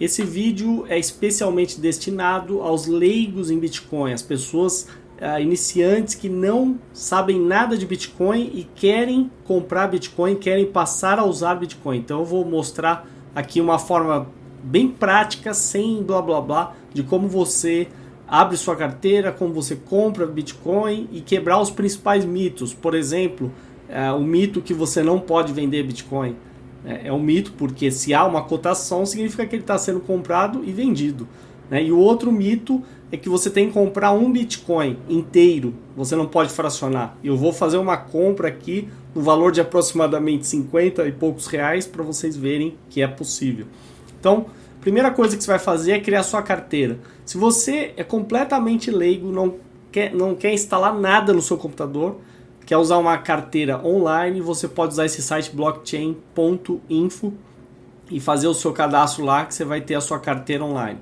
Esse vídeo é especialmente destinado aos leigos em Bitcoin, as pessoas uh, iniciantes que não sabem nada de Bitcoin e querem comprar Bitcoin, querem passar a usar Bitcoin. Então eu vou mostrar aqui uma forma bem prática, sem blá blá blá, de como você abre sua carteira, como você compra Bitcoin e quebrar os principais mitos. Por exemplo, uh, o mito que você não pode vender Bitcoin. É, é um mito, porque se há uma cotação, significa que ele está sendo comprado e vendido. Né? E o outro mito é que você tem que comprar um Bitcoin inteiro, você não pode fracionar. Eu vou fazer uma compra aqui no valor de aproximadamente 50 e poucos reais para vocês verem que é possível. Então, primeira coisa que você vai fazer é criar sua carteira. Se você é completamente leigo, não quer, não quer instalar nada no seu computador, quer usar uma carteira online, você pode usar esse site blockchain.info e fazer o seu cadastro lá que você vai ter a sua carteira online.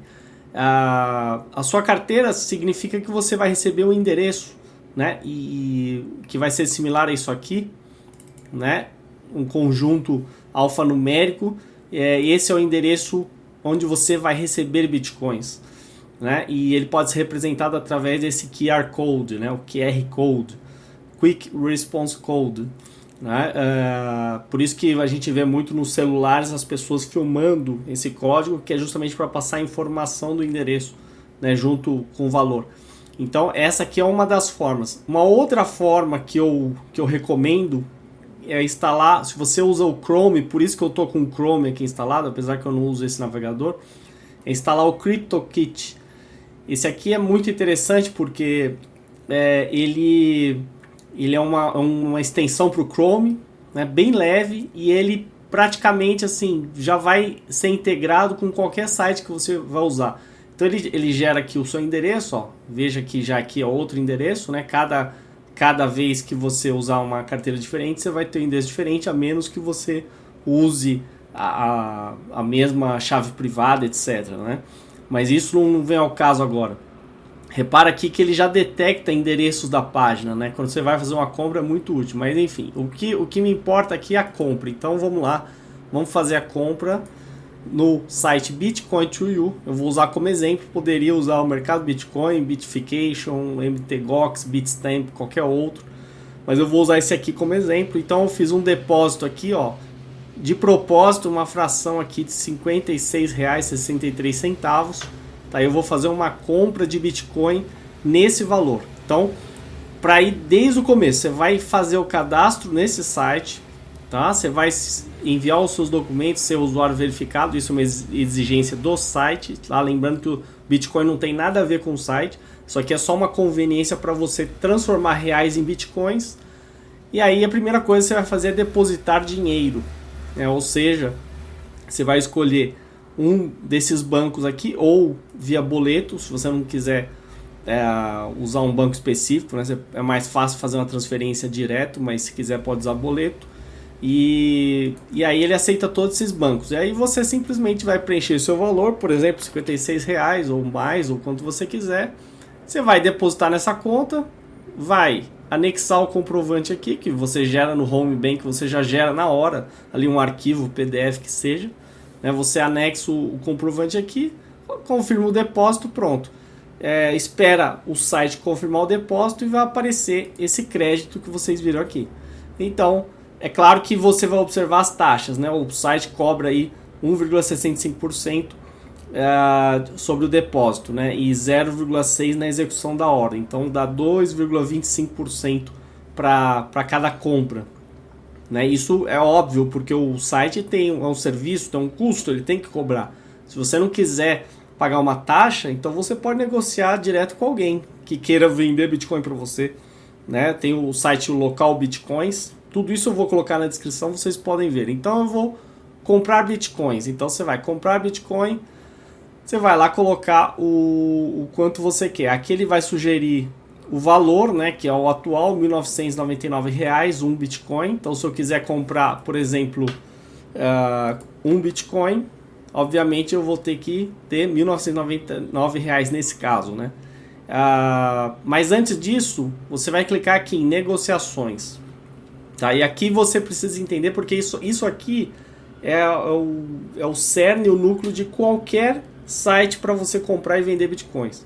Uh, a sua carteira significa que você vai receber um endereço, né? E que vai ser similar a isso aqui, né? Um conjunto alfanumérico. É, esse é o endereço onde você vai receber bitcoins, né? E ele pode ser representado através desse QR Code, né? O QR Code. Quick Response Code. Né? Uh, por isso que a gente vê muito nos celulares as pessoas filmando esse código, que é justamente para passar a informação do endereço né, junto com o valor. Então essa aqui é uma das formas. Uma outra forma que eu, que eu recomendo é instalar, se você usa o Chrome, por isso que eu estou com o Chrome aqui instalado, apesar que eu não uso esse navegador, é instalar o CryptoKit. Esse aqui é muito interessante porque é, ele ele é uma, uma extensão para o Chrome, né, bem leve, e ele praticamente assim já vai ser integrado com qualquer site que você vai usar. Então ele, ele gera aqui o seu endereço, ó. veja que já aqui é outro endereço, né? Cada, cada vez que você usar uma carteira diferente, você vai ter um endereço diferente, a menos que você use a, a, a mesma chave privada, etc. Né? Mas isso não vem ao caso agora. Repara aqui que ele já detecta endereços da página, né? Quando você vai fazer uma compra é muito útil, mas enfim, o que, o que me importa aqui é a compra. Então vamos lá, vamos fazer a compra no site Bitcoin to You. Eu vou usar como exemplo, poderia usar o mercado Bitcoin, Bitfication, MTGOX, Bitstamp, qualquer outro. Mas eu vou usar esse aqui como exemplo. Então eu fiz um depósito aqui, ó, de propósito, uma fração aqui de R$ 56,63 Tá? Eu vou fazer uma compra de Bitcoin nesse valor. Então, para ir desde o começo, você vai fazer o cadastro nesse site, tá? Você vai enviar os seus documentos, ser usuário verificado, isso é uma exigência do site, tá? Lembrando que o Bitcoin não tem nada a ver com o site, isso aqui é só uma conveniência para você transformar reais em Bitcoins. E aí a primeira coisa que você vai fazer é depositar dinheiro, né? ou seja, você vai escolher um desses bancos aqui ou via boleto, se você não quiser é, usar um banco específico, né? é mais fácil fazer uma transferência direto, mas se quiser pode usar boleto. E, e aí ele aceita todos esses bancos. E aí você simplesmente vai preencher o seu valor, por exemplo, 56 reais ou mais, ou quanto você quiser. Você vai depositar nessa conta, vai anexar o comprovante aqui, que você gera no Home Bank, você já gera na hora, ali um arquivo PDF que seja. Né? Você anexa o, comprovante aqui, confirma o depósito, pronto. É, espera o site confirmar o depósito e vai aparecer esse crédito que vocês viram aqui. Então, é claro que você vai observar as taxas, né? O site cobra aí 1,65% é, sobre o depósito, né? E 0,6% na execução da ordem. Então dá 2,25% para cada compra. Né? Isso é óbvio, porque o site tem um, é um serviço, tem um custo, ele tem que cobrar. Se você não quiser pagar uma taxa, então você pode negociar direto com alguém que queira vender Bitcoin para você. Né? Tem o site local Bitcoins, tudo isso eu vou colocar na descrição, vocês podem ver. Então eu vou comprar Bitcoins. Então você vai comprar Bitcoin, você vai lá colocar o, o quanto você quer. Aqui ele vai sugerir o valor, né, que é o atual, 1.999 reais, um Bitcoin. Então, se eu quiser comprar, por exemplo, uh, um Bitcoin, obviamente eu vou ter que ter 1.999 reais nesse caso, né? Uh, mas antes disso, você vai clicar aqui em negociações. Tá? E aqui você precisa entender porque isso, isso aqui é, é, o, é o cerne, o núcleo de qualquer site para você comprar e vender bitcoins.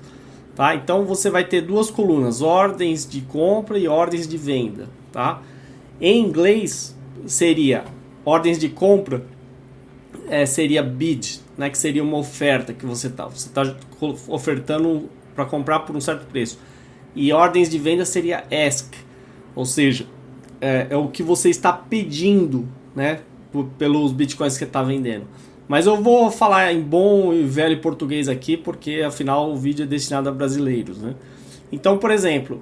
Tá? Então você vai ter duas colunas, ordens de compra e ordens de venda. Tá? Em inglês seria ordens de compra é, seria bid, né, que seria uma oferta que você está você tá ofertando para comprar por um certo preço. E ordens de venda seria ask, ou seja, é, é o que você está pedindo né, pelos bitcoins que está vendendo. Mas eu vou falar em bom e velho português aqui, porque afinal o vídeo é destinado a brasileiros. Né? Então, por exemplo,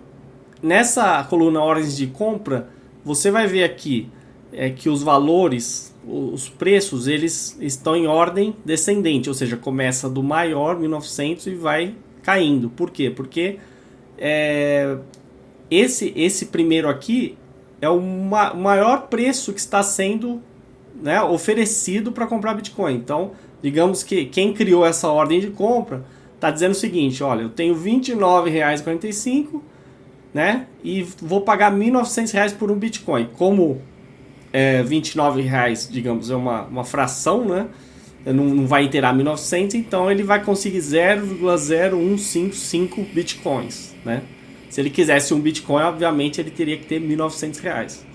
nessa coluna ordens de compra, você vai ver aqui é, que os valores, os preços, eles estão em ordem descendente, ou seja, começa do maior, 1900, e vai caindo. Por quê? Porque é, esse, esse primeiro aqui é o ma maior preço que está sendo né, oferecido para comprar Bitcoin. Então, digamos que quem criou essa ordem de compra está dizendo o seguinte: olha, eu tenho R$ 29,45 né, e vou pagar R$ 1.900 por um Bitcoin. Como é, 29 reais, digamos, é uma, uma fração, né? Não, não vai inteirar 1900, então ele vai conseguir 0,0155 bitcoins, né? Se ele quisesse um bitcoin, obviamente ele teria que ter 1.900 reais.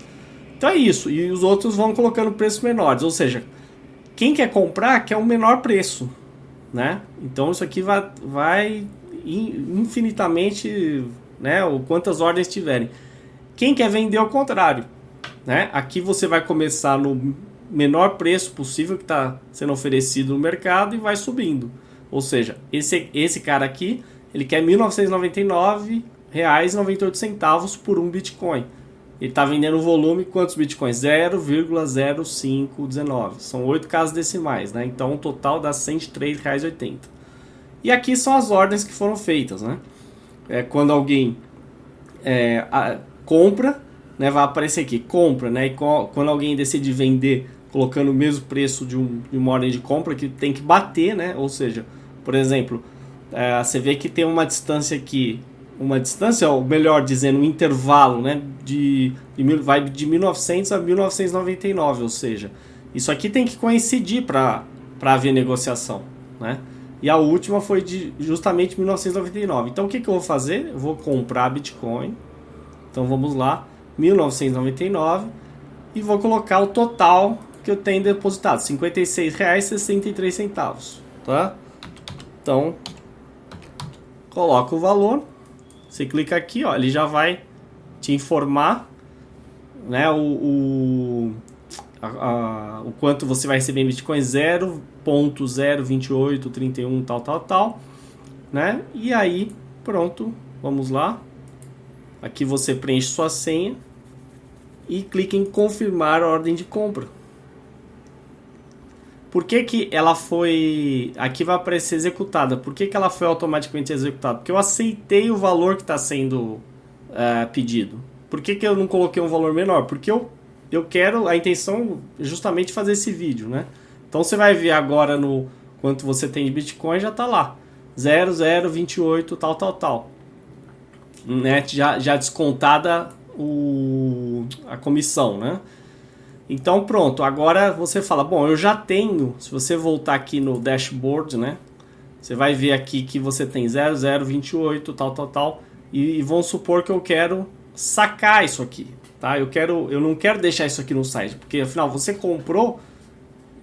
Então é isso, e os outros vão colocando preços menores, ou seja, quem quer comprar quer um menor preço, né? Então isso aqui vai, vai infinitamente, né? Ou quantas ordens tiverem. Quem quer vender ao contrário, né? Aqui você vai começar no menor preço possível que está sendo oferecido no mercado e vai subindo. Ou seja, esse, esse cara aqui, ele quer R$ 1.999,98 por um Bitcoin. Ele está vendendo volume quantos bitcoins? 0,0519. São oito casas decimais, né? Então o total dá R$ 103,80. E aqui são as ordens que foram feitas, né? É quando alguém é, a, compra né, vai aparecer aqui, compra, né? E quando alguém decide vender colocando o mesmo preço de, um, de uma ordem de compra, que tem que bater, né? Ou seja, por exemplo, é, você vê que tem uma distância aqui, uma distância, ou melhor dizendo, um intervalo, né? De, de, vai de 1900 a 1999, ou seja, isso aqui tem que coincidir para haver negociação, né? E a última foi de justamente 1999. Então o que, que eu vou fazer? Eu vou comprar Bitcoin. Então vamos lá. 1999 e vou colocar o total que eu tenho depositado, R$ 56,63, tá? Então, coloca o valor, você clica aqui, ó, ele já vai te informar, né, o, o, a, a, o quanto você vai receber em Bitcoin 0.02831 tal, tal, tal, né? E aí, pronto, vamos lá. Aqui você preenche sua senha e clica em confirmar a ordem de compra. Por que, que ela foi. Aqui vai aparecer executada. Por que, que ela foi automaticamente executada? Porque eu aceitei o valor que está sendo uh, pedido. Por que, que eu não coloquei um valor menor? Porque eu, eu quero. A intenção é justamente fazer esse vídeo, né? Então você vai ver agora no quanto você tem de Bitcoin, já está lá. 0028 tal, tal, tal né, já, já descontada o, a comissão, né? Então pronto, agora você fala, bom, eu já tenho, se você voltar aqui no dashboard, né? Você vai ver aqui que você tem 0028, tal, tal, tal, e, e vamos supor que eu quero sacar isso aqui, tá? Eu quero, eu não quero deixar isso aqui no site, porque afinal você comprou,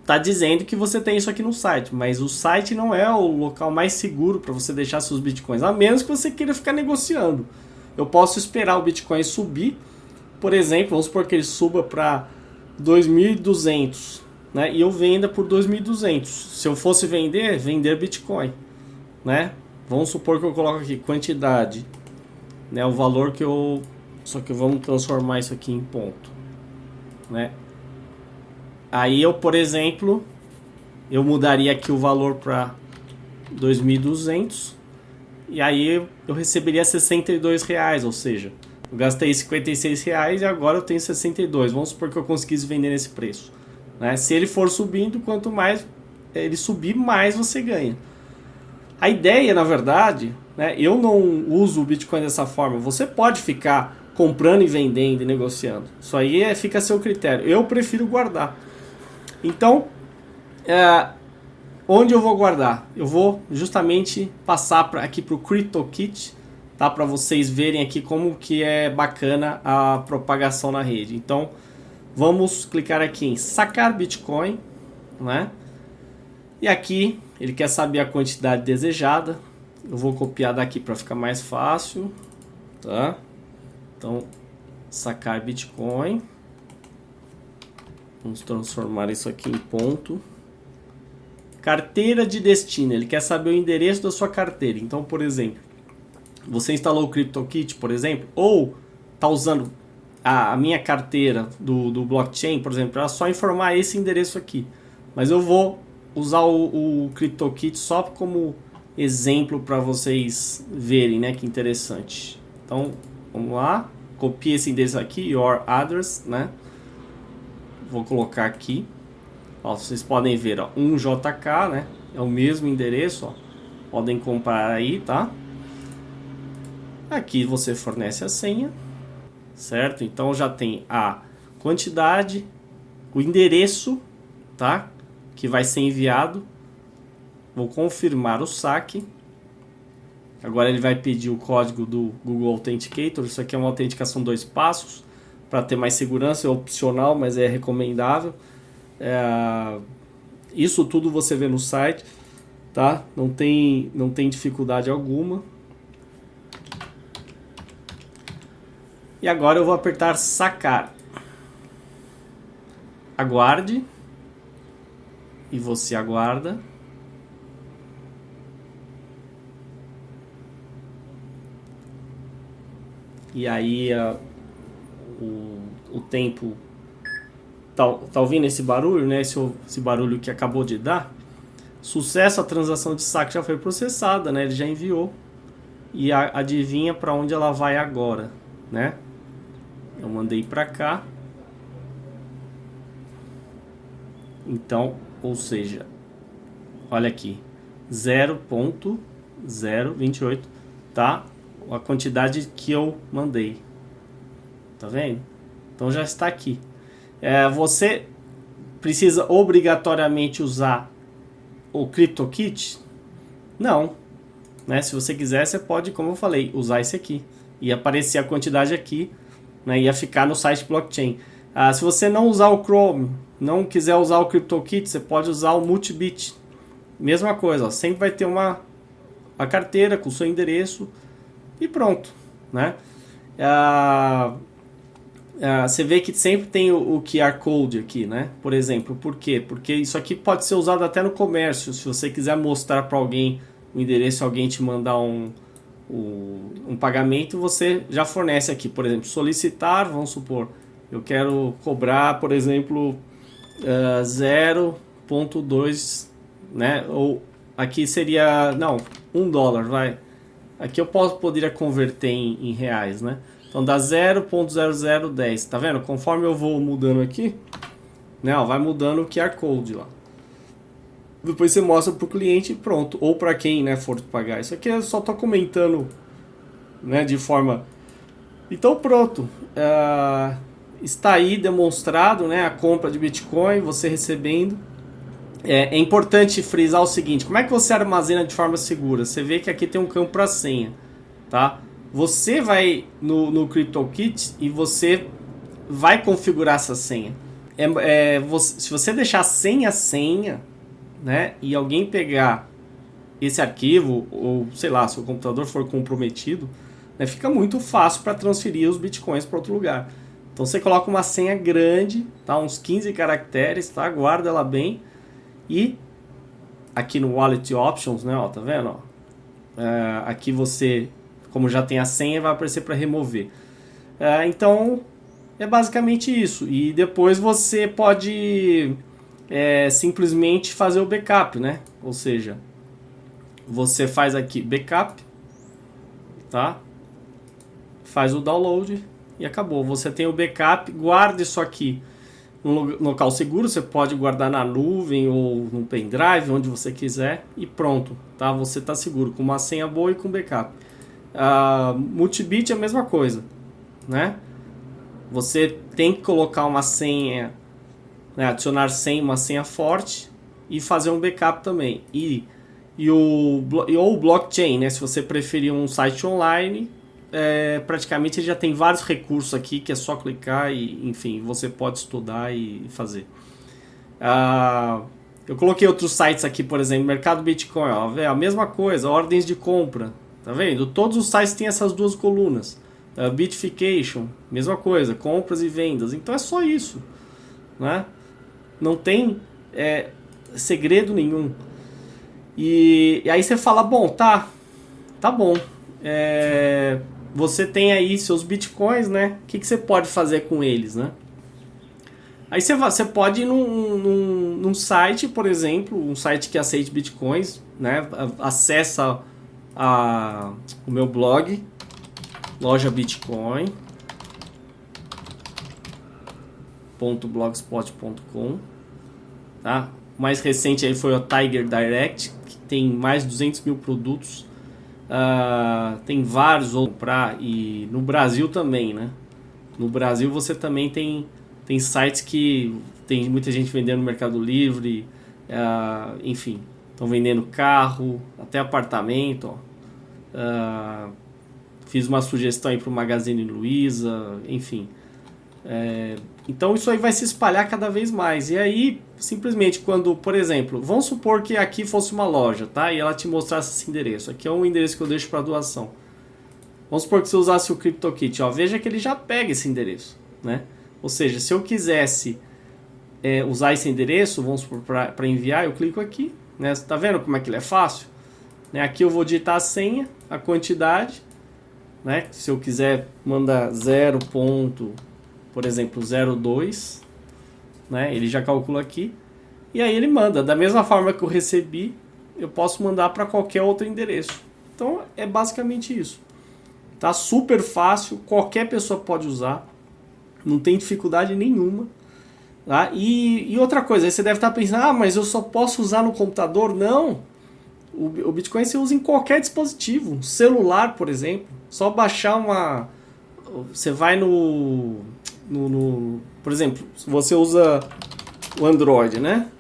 tá dizendo que você tem isso aqui no site, mas o site não é o local mais seguro para você deixar seus bitcoins, a menos que você queira ficar negociando. Eu posso esperar o bitcoin subir, por exemplo, vamos supor que ele suba para 2.200, né? E eu venda por 2.200. Se eu fosse vender, vender bitcoin, né? Vamos supor que eu coloco aqui quantidade, né? O valor que eu só que vamos transformar isso aqui em ponto, né? Aí eu, por exemplo, eu mudaria aqui o valor para 2.200 e aí eu receberia 62 reais, ou seja, eu gastei 56 reais e agora eu tenho 62. Vamos supor que eu conseguisse vender nesse preço. Né? Se ele for subindo, quanto mais ele subir, mais você ganha. A ideia, na verdade, né, eu não uso o Bitcoin dessa forma. Você pode ficar comprando e vendendo e negociando. Isso aí é, fica a seu critério. Eu prefiro guardar. Então, é, onde eu vou guardar? Eu vou justamente passar pra, aqui para o CryptoKit, tá? Para vocês verem aqui como que é bacana a propagação na rede. Então, vamos clicar aqui em sacar Bitcoin, né? E aqui ele quer saber a quantidade desejada. Eu vou copiar daqui para ficar mais fácil, tá? Então, sacar Bitcoin. Vamos transformar isso aqui em ponto. Carteira de destino. Ele quer saber o endereço da sua carteira. Então, por exemplo, você instalou o CryptoKit, por exemplo, ou está usando a, a, minha carteira do, do blockchain, por exemplo, é só informar esse endereço aqui. Mas eu vou usar o, o CryptoKit só como exemplo para vocês verem, né? Que interessante. Então, vamos lá. Copie esse endereço aqui, your address, né? Vou colocar aqui. Ó, vocês podem ver, ó, 1JK, né? É o mesmo endereço, ó. Podem comprar aí, tá? Aqui você fornece a senha, certo? Então já tem a quantidade, o endereço, tá? Que vai ser enviado. Vou confirmar o saque. Agora ele vai pedir o código do Google Authenticator. Isso aqui é uma autenticação dois passos para ter mais segurança, é opcional, mas é recomendável. É, isso tudo você vê no site, tá? Não tem, não tem dificuldade alguma. E agora eu vou apertar sacar. Aguarde. E você aguarda. E aí uh, o, o tempo tá, tá ouvindo esse barulho, né? Esse, esse barulho que acabou de dar. Sucesso, a transação de saque já foi processada, né? Ele já enviou. E a, adivinha para onde ela vai agora, né? Mandei para cá. Então, ou seja, olha aqui, 0.028, tá? A quantidade que eu mandei. Tá vendo? Então já está aqui. É, você precisa obrigatoriamente usar o CryptoKit? Não. Né? Se você quiser, você pode, como eu falei, usar esse aqui. E aparecer a quantidade aqui, né? ia ficar no site blockchain. Ah, se você não usar o Chrome, não quiser usar o CryptoKit, você pode usar o Multibit. Mesma coisa, ó, sempre vai ter uma a carteira com o seu endereço e pronto, né? Ah, uh, você vê que sempre tem o, o, QR Code aqui, né? Por exemplo, por quê? Porque isso aqui pode ser usado até no comércio. Se você quiser mostrar para alguém o endereço, alguém te mandar um, um, pagamento, você já fornece aqui. Por exemplo, solicitar, vamos supor, eu quero cobrar, por exemplo, uh, ah, 0.2, né? Ou aqui seria, não, um dólar, vai. Aqui eu posso, poderia converter em, em reais, né? Então dá 0.0010, tá vendo? Conforme eu vou mudando aqui, né, ó, vai mudando o QR Code lá. Depois você mostra pro cliente e pronto. Ou para quem né, for pagar. Isso aqui eu só tô comentando né, de forma... Então pronto. Uh, está aí demonstrado né, a compra de Bitcoin, você recebendo. É, é, importante frisar o seguinte, como é que você armazena de forma segura? Você vê que aqui tem um campo para senha, tá? Você vai no, no CryptoKit e você vai configurar essa senha. É, é, você, se você deixar sem a senha, né, e alguém pegar esse arquivo, ou sei lá, se o computador for comprometido, né, fica muito fácil para transferir os bitcoins para outro lugar. Então você coloca uma senha grande, tá, uns 15 caracteres, tá, guarda ela bem e aqui no Wallet Options, né, ó, tá vendo? Ó, é, aqui você como já tem a senha, vai aparecer para remover. É, então, é basicamente isso. E depois você pode é, simplesmente fazer o backup, né? Ou seja, você faz aqui backup, tá? Faz o download e acabou. Você tem o backup, guarda isso aqui num local seguro, você pode guardar na nuvem ou no pendrive, onde você quiser e pronto, tá? Você está seguro com uma senha boa e com backup. Uh, multibit é a mesma coisa, né? Você tem que colocar uma senha né, adicionar senha, uma senha forte e fazer um backup também. E, e o, ou o blockchain, né, se você preferir um site online, é, praticamente ele já tem vários recursos aqui que é só clicar e, enfim, você pode estudar e fazer. Ah, eu coloquei outros sites aqui, por exemplo, Mercado Bitcoin, ó, é a mesma coisa, ordens de compra, tá vendo? Todos os sites têm essas duas colunas. Uh, Bitfication, mesma coisa, compras e vendas. Então é só isso, né? Não tem é, segredo nenhum. E, e, aí você fala, bom, tá, tá bom. É, você tem aí seus bitcoins, né? O que, que você pode fazer com eles, né? Aí você, você pode ir num, num, num, site, por exemplo, um site que aceite bitcoins, né? Acessa a, o meu blog, loja Bitcoin. Tá? O mais recente aí foi o Tiger Direct, que tem mais de 200 mil produtos. Uh, tem vários outros para e no Brasil também, né? No Brasil você também tem tem sites que tem muita gente vendendo no Mercado Livre, uh, enfim, estão vendendo carro, até apartamento. Ó. Uh, fiz uma sugestão aí para o Magazine Luiza, enfim. É, então isso aí vai se espalhar cada vez mais. E aí, simplesmente, quando, por exemplo, vamos supor que aqui fosse uma loja, tá? E ela te mostrasse esse endereço. Aqui é um endereço que eu deixo para doação. Vamos supor que você usasse o CryptoKit, ó. Veja que ele já pega esse endereço, né? Ou seja, se eu quisesse é, usar esse endereço, vamos para enviar, eu clico aqui, né? Tá vendo como é que ele é fácil? Né? Aqui eu vou digitar a senha, a quantidade, né? Se eu quiser mandar 0. Por exemplo, 02, né? Ele já calcula aqui. E aí ele manda. Da mesma forma que eu recebi, eu posso mandar para qualquer outro endereço. Então é basicamente isso. Tá super fácil, qualquer pessoa pode usar não tem dificuldade nenhuma. Tá? E, e outra coisa, você deve estar pensando, ah, mas eu só posso usar no computador? Não! O, o Bitcoin você usa em qualquer dispositivo, celular, por exemplo. Só baixar uma. Você vai no, no, no. Por exemplo, você usa o Android, né?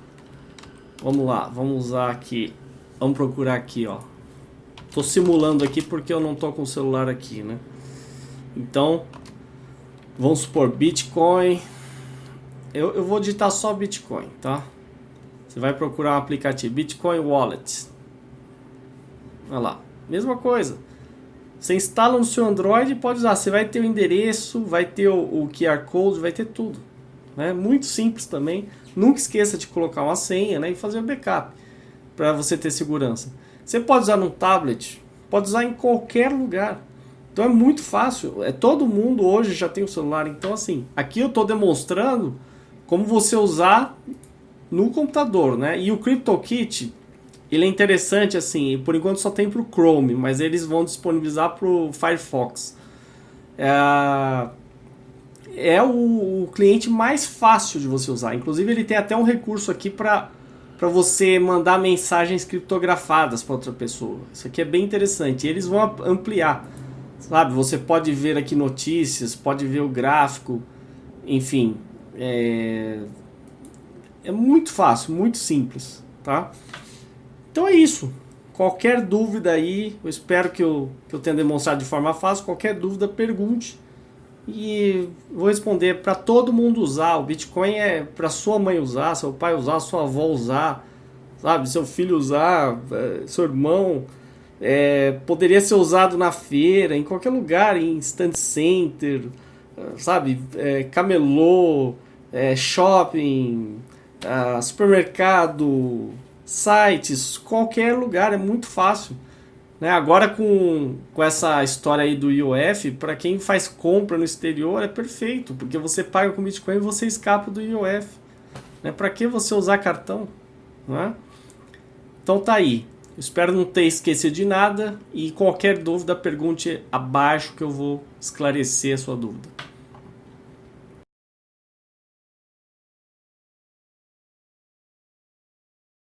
Vamos lá, vamos usar aqui. Vamos procurar aqui, ó. Tô simulando aqui porque eu não tô com o celular aqui, né? Então, Vamos supor Bitcoin. Eu, eu vou digitar só Bitcoin, tá? Você vai procurar um aplicativo Bitcoin Wallet. Olha lá, mesma coisa. Você instala no seu Android e pode usar. Você vai ter o endereço, vai ter o, o QR Code, vai ter tudo. Né? Muito simples também. Nunca esqueça de colocar uma senha né? e fazer o backup para você ter segurança. Você pode usar no tablet, pode usar em qualquer lugar. Então é muito fácil. É todo mundo hoje já tem um celular. Então assim, aqui eu estou demonstrando como você usar no computador, né? E o CryptoKit, ele é interessante assim. Por enquanto só tem para o Chrome, mas eles vão disponibilizar para o Firefox. É, é o, o cliente mais fácil de você usar. Inclusive ele tem até um recurso aqui para para você mandar mensagens criptografadas para outra pessoa. Isso aqui é bem interessante. E eles vão ampliar. Sabe, você pode ver aqui notícias, pode ver o gráfico, enfim. É, é muito fácil, muito simples, tá? Então é isso. Qualquer dúvida aí, eu espero que eu, que eu tenha demonstrado de forma fácil. Qualquer dúvida, pergunte. E vou responder para todo mundo usar. O Bitcoin é para sua mãe usar, seu pai usar, sua avó usar, sabe? Seu filho usar, é, seu irmão é, poderia ser usado na feira, em qualquer lugar, em stand center, sabe? É, camelô, é, shopping, uh, supermercado, sites, qualquer lugar, é muito fácil. Né? Agora com, com essa história aí do IOF, para quem faz compra no exterior é perfeito, porque você paga com Bitcoin e você escapa do IOF. Né? Para que você usar cartão? Né? Então tá aí. Espero não ter esquecido de nada e qualquer dúvida pergunte abaixo que eu vou esclarecer a sua dúvida.